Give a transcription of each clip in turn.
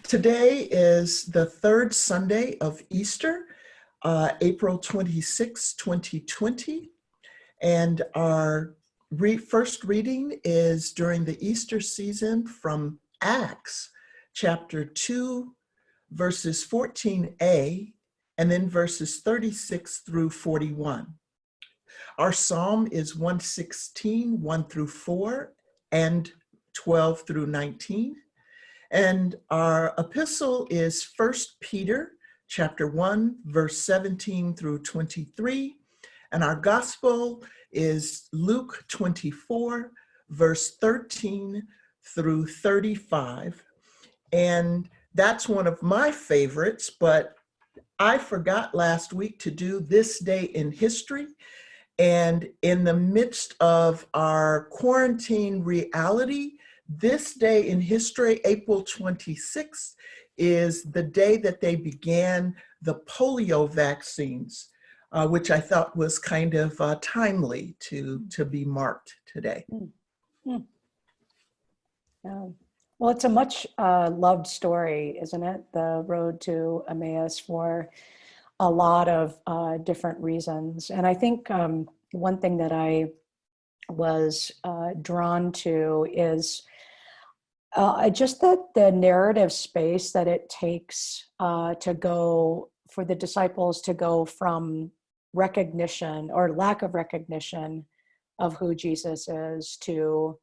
Today is the third Sunday of Easter, uh, April 26, 2020. And our re first reading is during the Easter season from Acts chapter 2, verses 14a, and then verses 36 through 41. Our psalm is 116, 1 through 4, and 12 through 19. And our epistle is First Peter chapter 1, verse 17 through 23. And our gospel is Luke 24, verse 13 through 35. And that's one of my favorites, but I forgot last week to do this day in history. And in the midst of our quarantine reality, this day in history, April 26th, is the day that they began the polio vaccines, uh, which I thought was kind of uh, timely to, to be marked today. Mm yeah. Well, it's a much uh, loved story, isn't it? The road to Emmaus for a lot of uh, different reasons. And I think um, one thing that I was uh, drawn to is uh, just that the narrative space that it takes uh, to go for the disciples to go from recognition or lack of recognition of who Jesus is to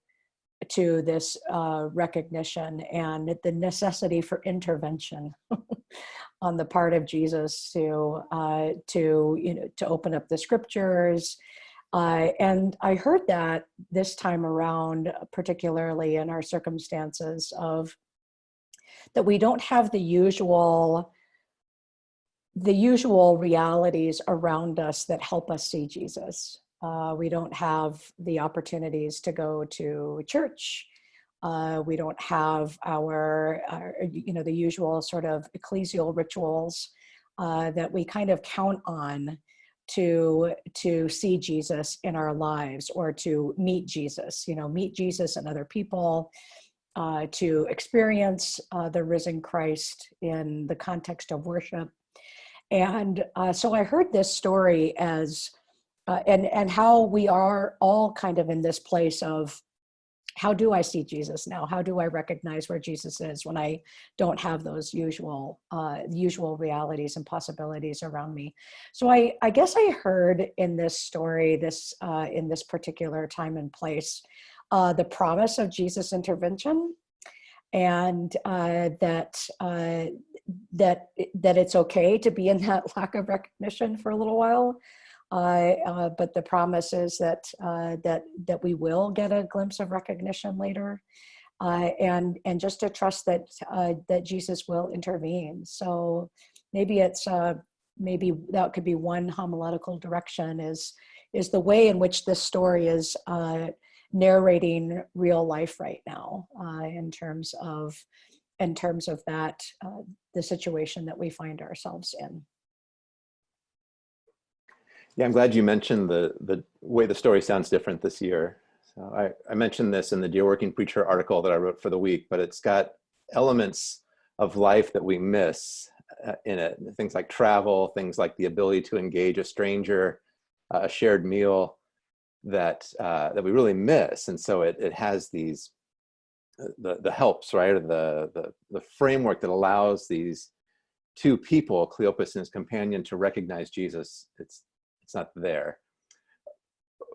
to this uh, recognition and the necessity for intervention on the part of Jesus to uh, to you know to open up the scriptures uh, and I heard that this time around, particularly in our circumstances of that we don't have the usual the usual realities around us that help us see Jesus. Uh, we don't have the opportunities to go to church. Uh, we don't have our, our, you know, the usual sort of ecclesial rituals uh, that we kind of count on to to see Jesus in our lives or to meet Jesus, you know, meet Jesus and other people, uh, to experience uh, the risen Christ in the context of worship. And uh, so I heard this story as, uh, and, and how we are all kind of in this place of how do I see Jesus now? How do I recognize where Jesus is when I don't have those usual uh, usual realities and possibilities around me? So I, I guess I heard in this story, this uh, in this particular time and place, uh, the promise of Jesus' intervention, and uh, that uh, that that it's okay to be in that lack of recognition for a little while uh, but the promise is that uh, that that we will get a glimpse of recognition later, uh, and and just to trust that uh, that Jesus will intervene. So maybe it's uh, maybe that could be one homiletical direction is is the way in which this story is narrating real life right now in terms of in terms of that the situation that we find ourselves in. Yeah, I'm glad you mentioned the, the way the story sounds different this year. So I, I mentioned this in the Dear Working Preacher article that I wrote for the week, but it's got elements of life that we miss uh, in it. Things like travel, things like the ability to engage a stranger, uh, a shared meal that uh, that we really miss. And so it, it has these, uh, the, the helps, right? Or the, the, the framework that allows these two people, Cleopas and his companion, to recognize Jesus. It's it's not there.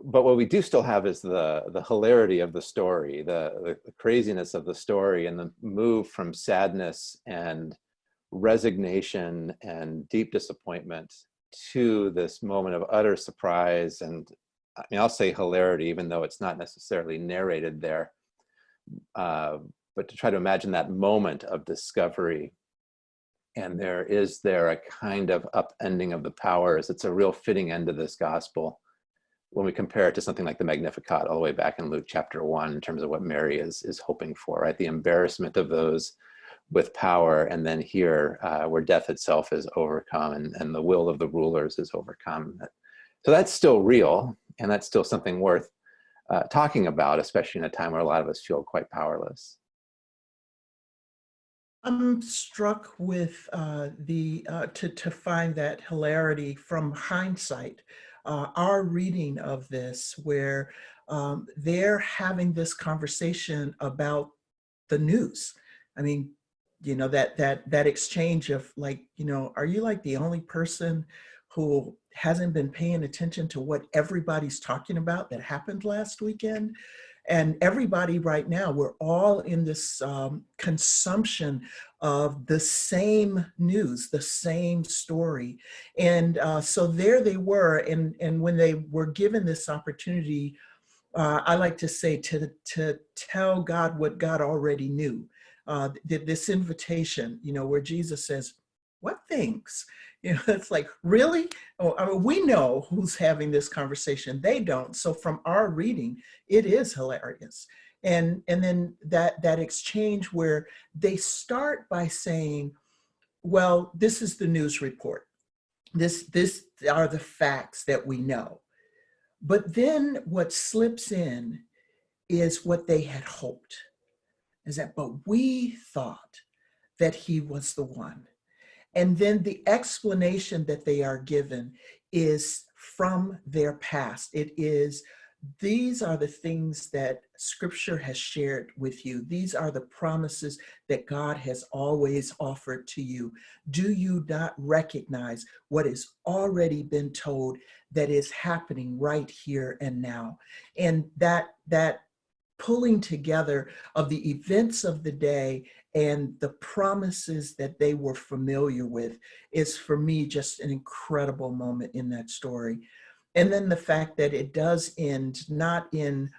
But what we do still have is the, the hilarity of the story, the, the, craziness of the story and the move from sadness and resignation and deep disappointment to this moment of utter surprise and I mean, I'll say hilarity, even though it's not necessarily narrated there. Uh, but to try to imagine that moment of discovery and there is there a kind of upending of the powers. It's a real fitting end to this gospel when we compare it to something like the Magnificat all the way back in Luke chapter one in terms of what Mary is, is hoping for, right? The embarrassment of those with power and then here uh, where death itself is overcome and, and the will of the rulers is overcome. So that's still real and that's still something worth uh, talking about, especially in a time where a lot of us feel quite powerless. I'm struck with uh, the, uh, to, to find that hilarity from hindsight. Uh, our reading of this where um, they're having this conversation about the news. I mean, you know, that, that, that exchange of like, you know, are you like the only person who hasn't been paying attention to what everybody's talking about that happened last weekend? And everybody right now, we're all in this um, consumption of the same news, the same story. And uh, so there they were. And, and when they were given this opportunity, uh, I like to say to, to tell God what God already knew. Uh, th this invitation, you know, where Jesus says, what things? You know, it's like, really? Oh, I mean, we know who's having this conversation. They don't. So from our reading, it is hilarious. And, and then that, that exchange where they start by saying, well, this is the news report. This, this are the facts that we know. But then what slips in is what they had hoped, is that, but we thought that he was the one. And then the explanation that they are given is from their past. It is, these are the things that scripture has shared with you. These are the promises that God has always offered to you. Do you not recognize what has already been told that is happening right here and now? And that, that pulling together of the events of the day and the promises that they were familiar with is for me just an incredible moment in that story. And then the fact that it does end not in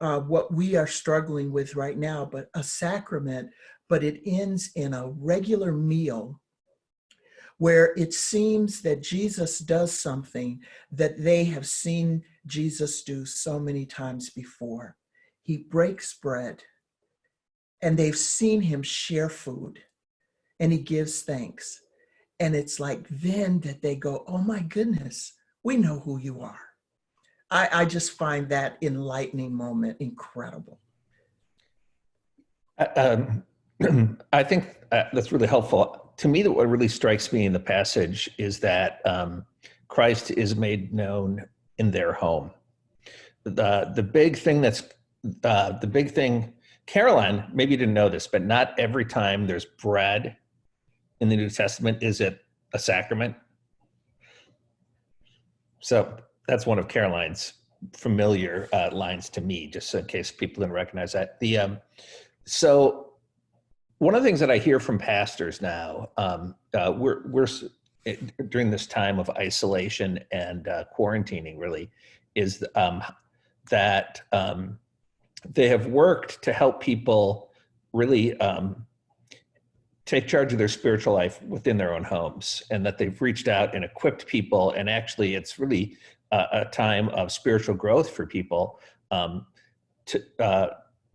uh, what we are struggling with right now, but a sacrament, but it ends in a regular meal where it seems that Jesus does something that they have seen Jesus do so many times before. He breaks bread and they've seen him share food and he gives thanks. And it's like then that they go, oh my goodness, we know who you are. I, I just find that enlightening moment incredible. Um, I think uh, that's really helpful. To me, that what really strikes me in the passage is that um, Christ is made known in their home. The, the big thing that's, uh, the big thing, Karoline, maybe you didn't know this, but not every time there's bread in the New Testament is it a sacrament. So that's one of Karoline's familiar uh, lines to me, just in case people didn't recognize that. The um, so one of the things that I hear from pastors now, um, uh, we're we're during this time of isolation and uh, quarantining, really, is um, that um, they have worked to help people really um, take charge of their spiritual life within their own homes, and that they've reached out and equipped people, and actually, it's really a, a time of spiritual growth for people. Um, to, uh,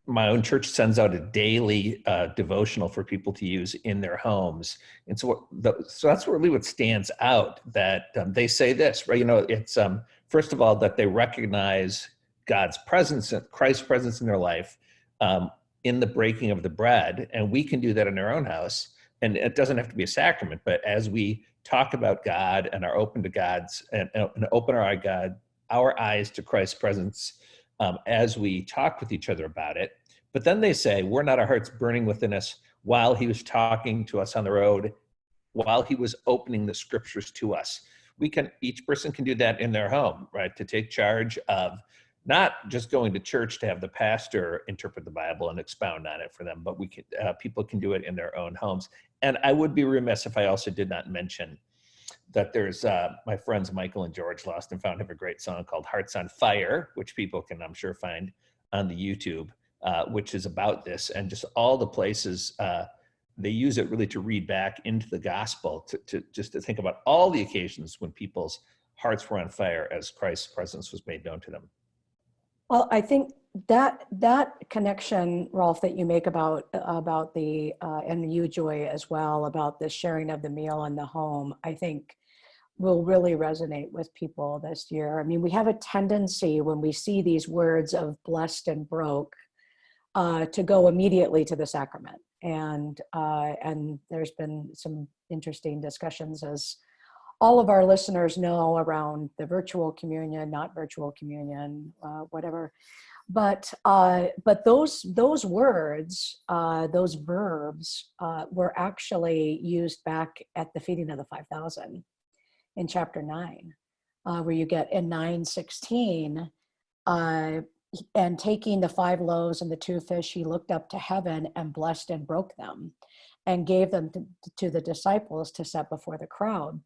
my own church sends out a daily uh, devotional for people to use in their homes. And so, the, so that's really what stands out that um, they say this, right? You know, it's um, first of all, that they recognize God's presence, Christ's presence in their life um, in the breaking of the bread. And we can do that in our own house. And it doesn't have to be a sacrament, but as we talk about God and are open to God's and, and open our God, our eyes to Christ's presence um, as we talk with each other about it. But then they say, we're not our hearts burning within us while he was talking to us on the road, while he was opening the scriptures to us. We can, each person can do that in their home, right? To take charge of not just going to church to have the pastor interpret the Bible and expound on it for them, but we uh, people can do it in their own homes. And I would be remiss if I also did not mention that there's uh, my friends Michael and George Lost and Found have a great song called Hearts on Fire, which people can, I'm sure, find on the YouTube, uh, which is about this and just all the places uh, they use it really to read back into the gospel, to, to just to think about all the occasions when people's hearts were on fire as Christ's presence was made known to them. Well, I think that that connection, Rolf, that you make about about the uh, and you, Joy, as well about the sharing of the meal in the home, I think will really resonate with people this year. I mean, we have a tendency when we see these words of blessed and broke uh, to go immediately to the sacrament. and uh, and there's been some interesting discussions as all of our listeners know around the virtual communion, not virtual communion, uh, whatever. But uh, but those those words, uh, those verbs, uh, were actually used back at the feeding of the five thousand in chapter nine, uh, where you get in nine sixteen. Uh, and taking the five loaves and the two fish, he looked up to heaven and blessed and broke them and gave them to, to the disciples to set before the crowd.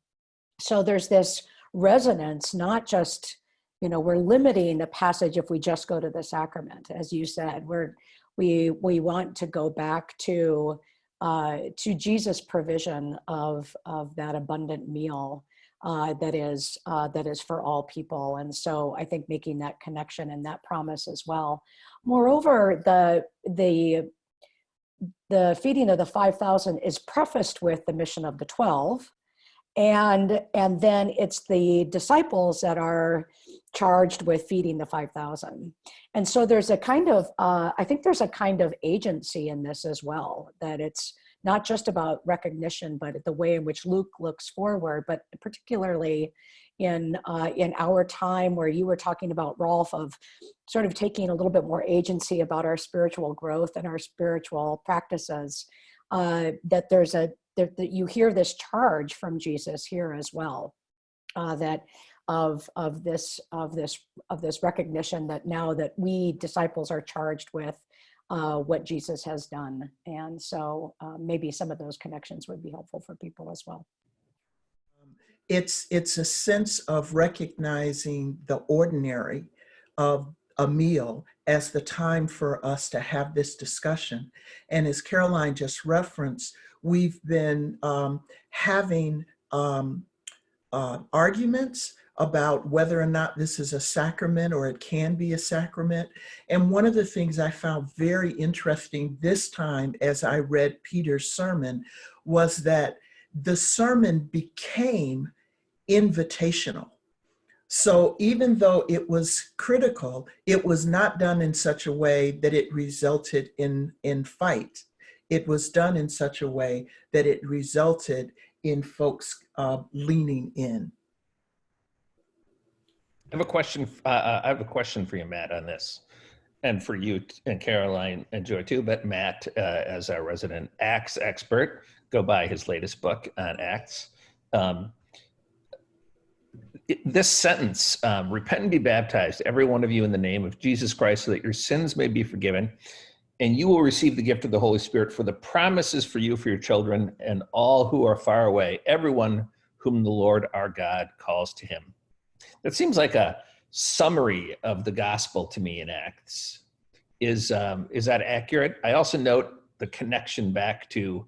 So there's this resonance, not just, you know, we're limiting the passage if we just go to the sacrament, as you said, we're, we, we want to go back to, uh, to Jesus' provision of, of that abundant meal uh, that is uh, that is for all people. And so I think making that connection and that promise as well. Moreover, the the the feeding of the 5,000 is prefaced with the mission of the 12. And, and then it's the disciples that are charged with feeding the 5,000. And so there's a kind of, uh, I think there's a kind of agency in this as well, that it's not just about recognition, but the way in which Luke looks forward, but particularly in, uh, in our time where you were talking about, Rolf, of sort of taking a little bit more agency about our spiritual growth and our spiritual practices, uh, that there's a, that, that you hear this charge from Jesus here as well, uh, that of, of this, of this, of this recognition that now that we disciples are charged with uh, what Jesus has done. And so uh, maybe some of those connections would be helpful for people as well. It's, it's a sense of recognizing the ordinary of a meal as the time for us to have this discussion. And as Karoline just referenced, we've been um, having um, uh, arguments about whether or not this is a sacrament or it can be a sacrament. And one of the things I found very interesting this time as I read Peter's sermon was that the sermon became invitational. So even though it was critical, it was not done in such a way that it resulted in, in fight. It was done in such a way that it resulted in folks uh, leaning in. I have a question. Uh, I have a question for you, Matt, on this, and for you and Karoline and Joy too. But Matt, uh, as our resident Acts expert, go buy his latest book on Acts. Um, this sentence: um, "Repent and be baptized, every one of you, in the name of Jesus Christ, so that your sins may be forgiven, and you will receive the gift of the Holy Spirit. For the promises for you, for your children, and all who are far away, everyone whom the Lord our God calls to Him." That seems like a summary of the gospel to me in Acts. Is um, is that accurate? I also note the connection back to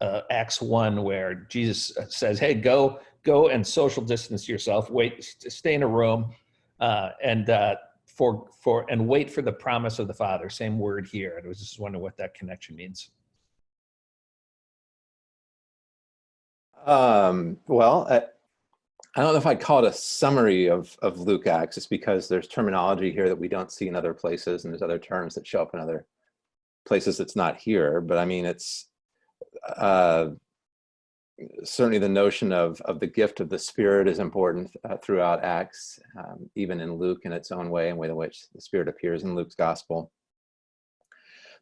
uh, Acts one, where Jesus says, "Hey, go go and social distance yourself. Wait, stay in a room, uh, and uh, for for and wait for the promise of the Father." Same word here. I was just wondering what that connection means. Um, well, I, I don't know if I'd call it a summary of, of Luke Acts, just because there's terminology here that we don't see in other places, and there's other terms that show up in other places that's not here. But I mean, it's uh, certainly the notion of, of the gift of the Spirit is important uh, throughout Acts, um, even in Luke in its own way, and way in which the Spirit appears in Luke's gospel.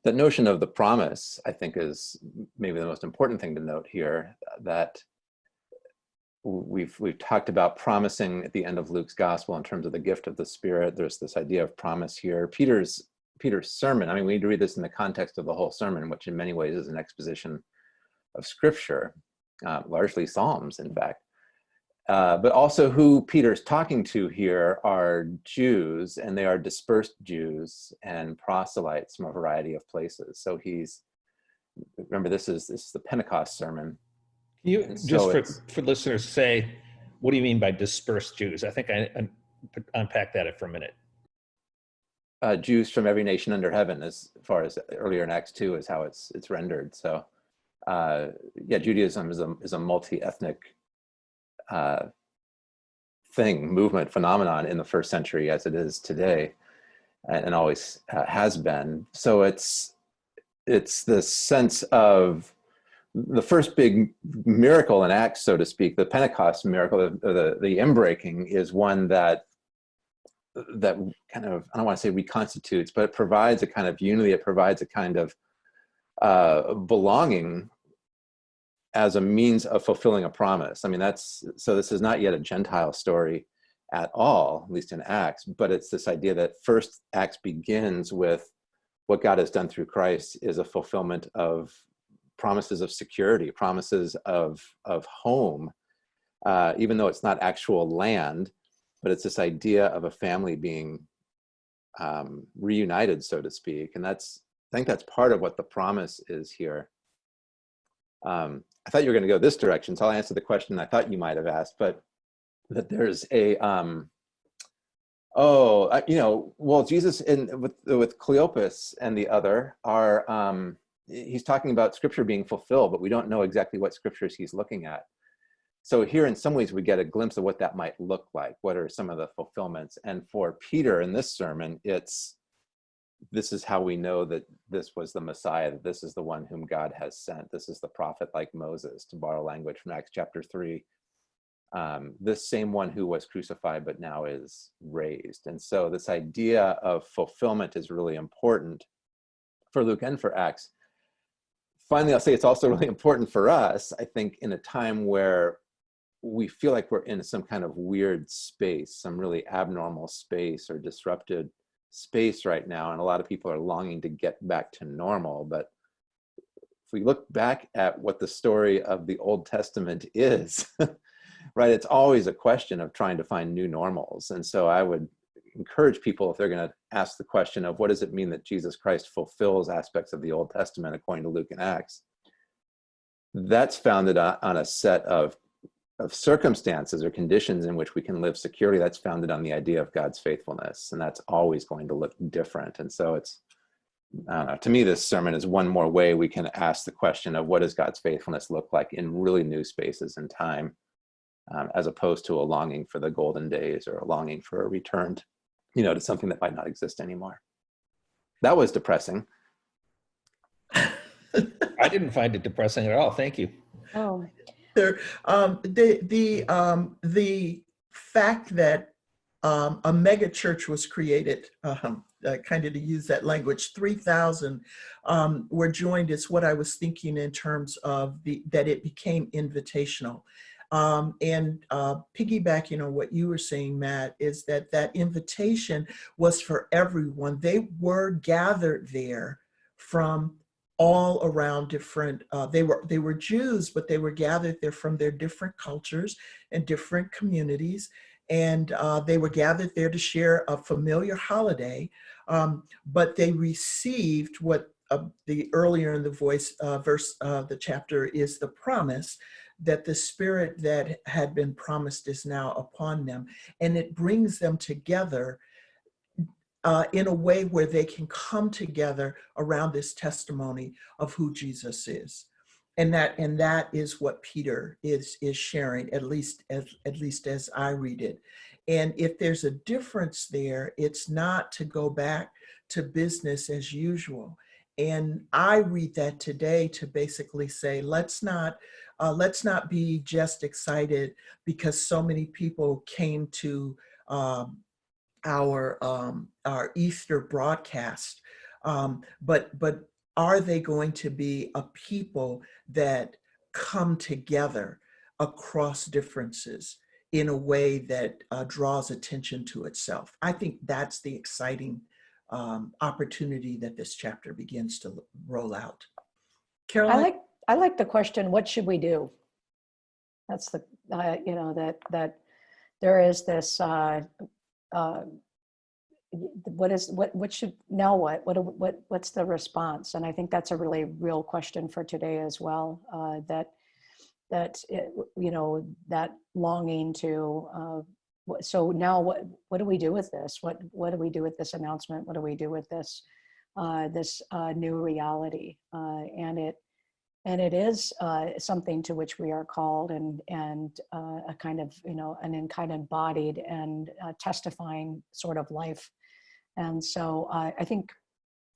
That notion of the promise, I think, is maybe the most important thing to note here, that we've we've talked about promising at the end of Luke's gospel in terms of the gift of the Spirit. There's this idea of promise here. Peter's Peter's sermon. I mean, we need to read this in the context of the whole sermon, which in many ways is an exposition of Scripture, uh, largely Psalms, in fact. Uh, but also who Peter's talking to here are Jews, and they are dispersed Jews and proselytes from a variety of places. So he's remember this is this is the Pentecost sermon Can you And just so for, for listeners say, what do you mean by dispersed Jews? I think I, I unpack that for a minute. uh, Jews from every nation under heaven, as far as earlier in Acts two is how it's it's rendered. So, uh, yeah, Judaism is a is a multi-ethnic uh, thing, movement, phenomenon in the first century, as it is today, and, and always uh, has been. So it's it's the sense of the first big miracle in Acts, so to speak, the Pentecost miracle, the, the, the inbreaking is one that that kind of, I don't want to say reconstitutes, but it provides a kind of unity, it provides a kind of uh, belonging as a means of fulfilling a promise. I mean, that's, so this is not yet a Gentile story at all, at least in Acts, but it's this idea that first Acts begins with what God has done through Christ is a fulfillment of promises of security, promises of, of home, uh, even though it's not actual land, but it's this idea of a family being um, reunited, so to speak. And that's, I think that's part of what the promise is here. Um, I thought you were going to go this direction, so I'll answer the question I thought you might have asked, but that there's a, um, oh, uh, you know, well, Jesus in with with Cleopas and the other are, um, he's talking about scripture being fulfilled, but we don't know exactly what scriptures he's looking at. So here, in some ways, we get a glimpse of what that might look like. What are some of the fulfillments? And for Peter in this sermon, it's this is how we know that this was the Messiah, that this is the one whom God has sent. This is the prophet like Moses, to borrow language from Acts chapter 3. Um, this same one who was crucified but now is raised. And so this idea of fulfillment is really important for Luke and for Acts. Finally, I'll say it's also really important for us, I think, in a time where we feel like we're in some kind of weird space, some really abnormal space or disrupted space right now. And a lot of people are longing to get back to normal. But if we look back at what the story of the Old Testament is, right, it's always a question of trying to find new normals. And so I would encourage people if they're going to ask the question of what does it mean that Jesus Christ fulfills aspects of the Old Testament according to Luke and Acts, that's founded on a set of of circumstances or conditions in which we can live securely that's founded on the idea of God's faithfulness and that's always going to look different and so it's I don't know to me this sermon is one more way we can ask the question of what does God's faithfulness look like in really new spaces and time um, as opposed to a longing for the golden days or a longing for a return to, you know to something that might not exist anymore that was depressing I didn't find it depressing at all. Thank you. Oh, Um, the the um, the fact that um, a mega church was created, um, uh, kind of to use that language, three thousand um, were joined is what I was thinking in terms of the that it became invitational. Um, and uh, piggybacking on what you were saying, Matt, is that that invitation was for everyone. They were gathered there from all around different uh, they were they were jews but they were gathered there from their different cultures and different communities. And uh, they were gathered there to share a familiar holiday um, but they received what uh, the earlier in the voice uh, verse of the chapter is the promise that the spirit that had been promised is now upon them. And it brings them together uh, in a way where they can come together around this testimony of who Jesus is. And that, and that is what Peter is, is sharing, at least as, at least as I read it. And if there's a difference there, it's not to go back to business as usual. And I read that today to basically say, let's not, uh, let's not be just excited because so many people came to um, our um, our Easter broadcast, um, but but are they going to be a people that come together across differences in a way that uh, draws attention to itself? I think that's the exciting um, opportunity that this chapter begins to roll out. Karoline? I like I like the question. What should we do? That's the uh, you know that that there is this uh, uh, what is what what should now what? What what what's the response? And i think that's a really real question for today as well uh, that that it, you know that longing to uh, so now what what do we do with this? What what do we do with this announcement? What do we do with this uh, this uh, new reality? Uh, and it and it is uh, something to which we are called and and uh, a kind of you know an kind of embodied and uh, testifying sort of life and so uh, i think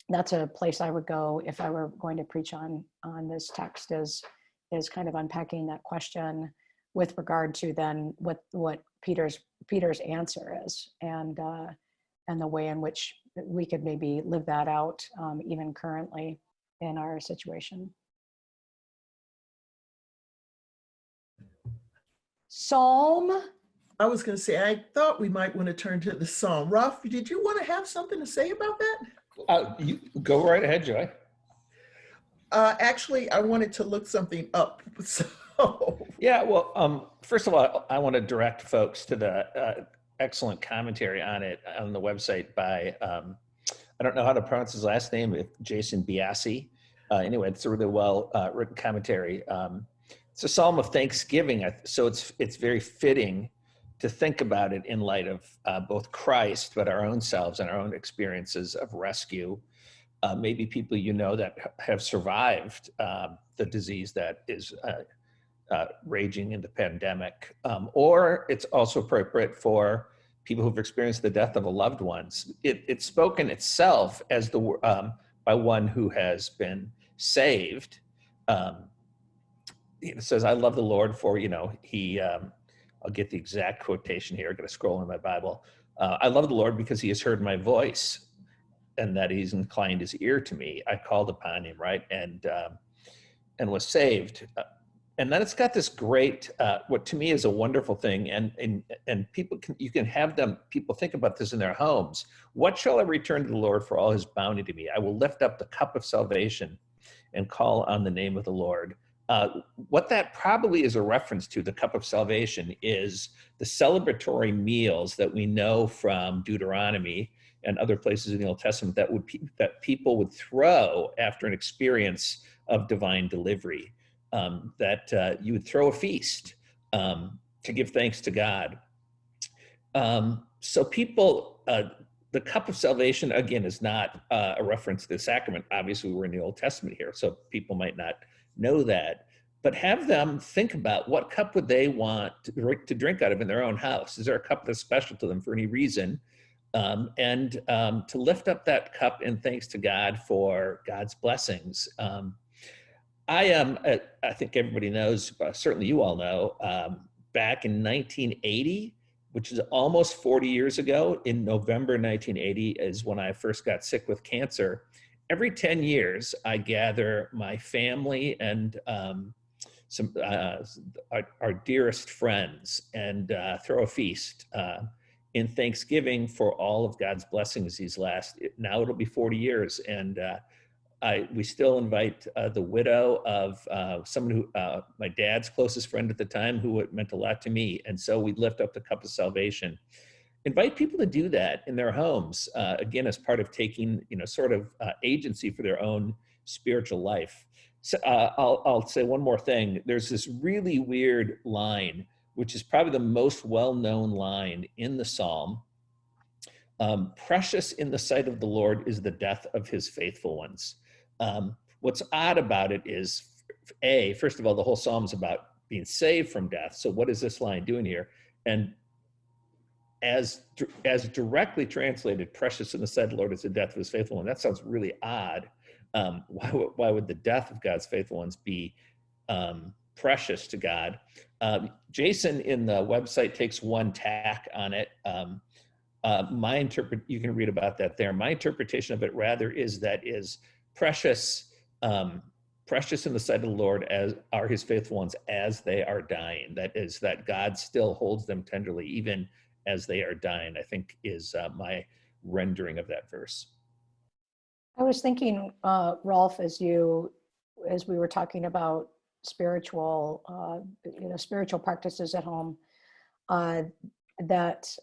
that's a place I would go if I were going to preach on on this text is is kind of unpacking that question with regard to then what what Peter's Peter's answer is and uh, and the way in which we could maybe live that out um, even currently in our situation. Psalm I was going to say, I thought we might want to turn to the psalm. Rolf, did you want to have something to say about that? Uh, you go right ahead, Joy. Uh, actually, I wanted to look something up. So, Yeah, well, um, first of all, I want to direct folks to the uh, excellent commentary on it on the website by, um, I don't know how to pronounce his last name, Jason Byassee. Uh, anyway, it's a really well uh, written commentary. Um, it's a psalm of thanksgiving, so it's it's very fitting to think about it in light of uh, both Christ, but our own selves and our own experiences of rescue. Uh, maybe people you know that have survived um, the disease that is uh, uh, raging in the pandemic, um, or it's also appropriate for people who've experienced the death of a loved one. It, it's spoken itself as the um, by one who has been saved. Um, it says, "I love the Lord for you know he." Um, I'll get the exact quotation here. I'm going to scroll in my Bible. Uh, I love the Lord because He has heard my voice, and that He's inclined His ear to me. I called upon Him, right, and um, and was saved. Uh, and then it's got this great, uh, what to me is a wonderful thing, and and and people can you can have them. People think about this in their homes. What shall I return to the Lord for all His bounty to me? I will lift up the cup of salvation, and call on the name of the Lord. Uh, what that probably is a reference to, the cup of salvation, is the celebratory meals that we know from Deuteronomy and other places in the Old Testament that would that people would throw after an experience of divine delivery um, that uh, you would throw a feast um, to give thanks to God. Um, so people, uh, the cup of salvation again is not uh, a reference to the sacrament. Obviously, we're in the Old Testament here, so people might not know that. But have them think about what cup would they want to, drink- out of in their own house. Is there a cup that's special to them for any reason? Um, and um, to lift up that cup in thanks to God for God's blessings. Um, I am, uh, I think everybody knows, uh, certainly you all know, um, back in 1980, which is almost 40 years ago, in November 1980 is when I first got sick with cancer. Every 10 years, I gather my family and um, some uh, our, our dearest friends and uh, throw a feast uh, in Thanksgiving for all of God's blessings these last, now it'll be 40 years. And uh, I, we still invite uh, the widow of uh, someone who, my dad's closest friend at the time, who meant a lot to me. And so we lift up the cup of salvation. Invite people to do that in their homes, uh, again, as part of taking, you know, sort of uh, agency for their own spiritual life. So uh, I'll, I'll say one more thing. There's this really weird line, which is probably the most well-known line in the Psalm. Um, Precious in the sight of the Lord is the death of his faithful ones. Um, what's odd about it is, A, first of all, the whole psalm is about being saved from death. So what is this line doing here? And as, as directly translated, precious in the sight of the Lord is the death of his faithful one. That sounds really odd. Um, why, would- why would the death of God's faithful ones be um, precious to God? Um, Jason in the website takes one tack on it. Um, uh, my interpret, you can read about that there. My interpretation of it rather is that is precious, um, precious in the sight of the Lord as are his faithful ones as they are dying. That is that God still holds them tenderly even as they are dying, I think is uh, my rendering of that verse. I was thinking, uh, Rolf, as you, as we were talking about spiritual, uh, you know, spiritual practices at home, uh, that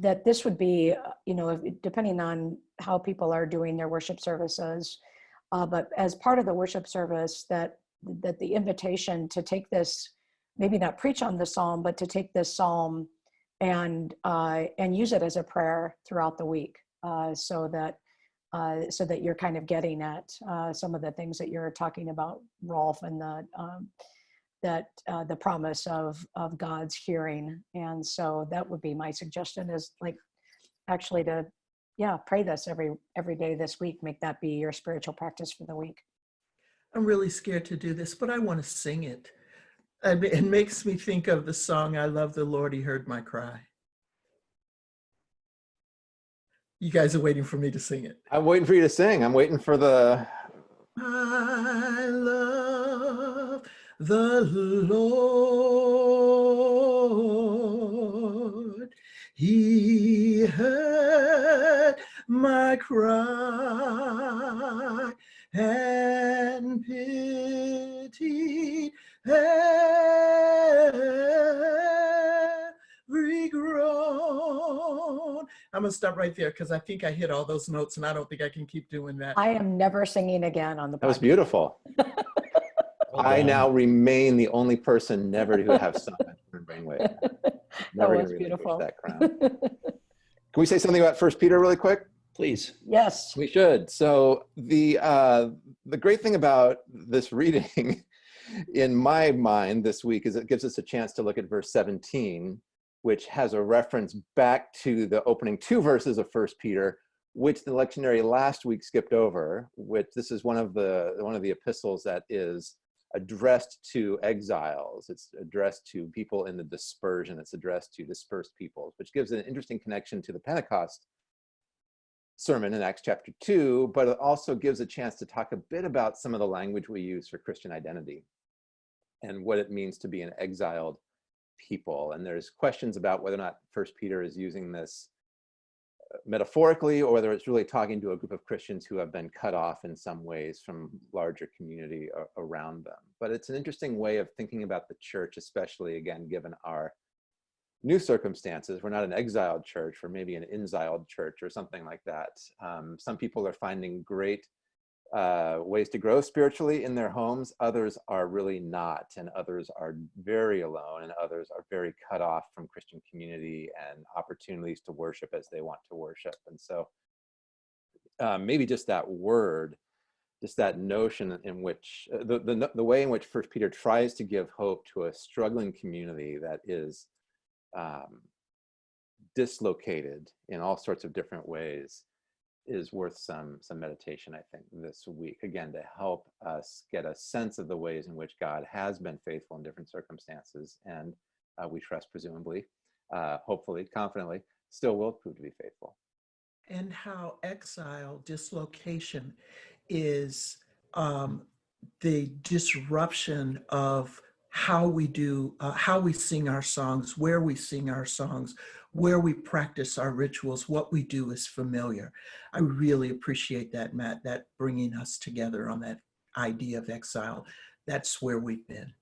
that this would be, you know, depending on how people are doing their worship services, uh, but as part of the worship service, that that the invitation to take this, maybe not preach on the psalm, but to take this psalm and uh, and use it as a prayer throughout the week, uh, so that uh, so that you're kind of getting at uh, some of the things that you're talking about, Rolf, and the um, that uh, the promise of of God's hearing. And so that would be my suggestion is like actually to yeah, pray this every, every day this week. Make that be your spiritual practice for the week. I'm really scared to do this, but I want to sing it. It makes me think of the song, I love the Lord, he heard my cry. You guys are waiting for me to sing it. I'm waiting for you to sing. I'm waiting for the, I love the Lord. He heard my cry and pitied I'm gonna stop right there because I think I hit all those notes and I don't think I can keep doing that. I am never singing again on the that was beautiful. Well I now remain the only person never to have sung that third brainwave. That Never gonna was relinquish beautiful. That crown. Can we say something about First Peter really quick? Please. Yes. We should. So the uh, the great thing about this reading, in my mind, this week is it gives us a chance to look at verse 17, which has a reference back to the opening two verses of First Peter, which the lectionary last week skipped over. Which this is one of the one of the epistles that is addressed to exiles. It's addressed to people in the dispersion. It's addressed to dispersed peoples, which gives an interesting connection to the Pentecost sermon in Acts chapter 2, but it also gives a chance to talk a bit about some of the language we use for Christian identity and what it means to be an exiled people. And there's questions about whether or not First Peter is using this uh, metaphorically or whether it's really talking to a group of Christians who have been cut off in some ways from larger community around them. But it's an interesting way of thinking about the church, especially again, given our new circumstances. We're not an exiled church, we're maybe an inziled church or something like that. Um, some people are finding great uh, ways to grow spiritually in their homes. Others are really not, and others are very alone, and others are very cut off from Christian community and opportunities to worship as they want to worship. And so uh, maybe just that word, just that notion in which uh, the, the the way in which First Peter tries to give hope to a struggling community that is um, dislocated in all sorts of different ways is worth some some meditation i think this week again to help us get a sense of the ways in which god has been faithful in different circumstances and uh, we trust presumably uh, hopefully confidently still will prove to be faithful. And how exile dislocation is um, the disruption of how we do uh, how we sing our songs where we sing our songs where we practice our rituals what we do is familiar. I really appreciate that matt that bringing us together on that idea of exile. That's where we've been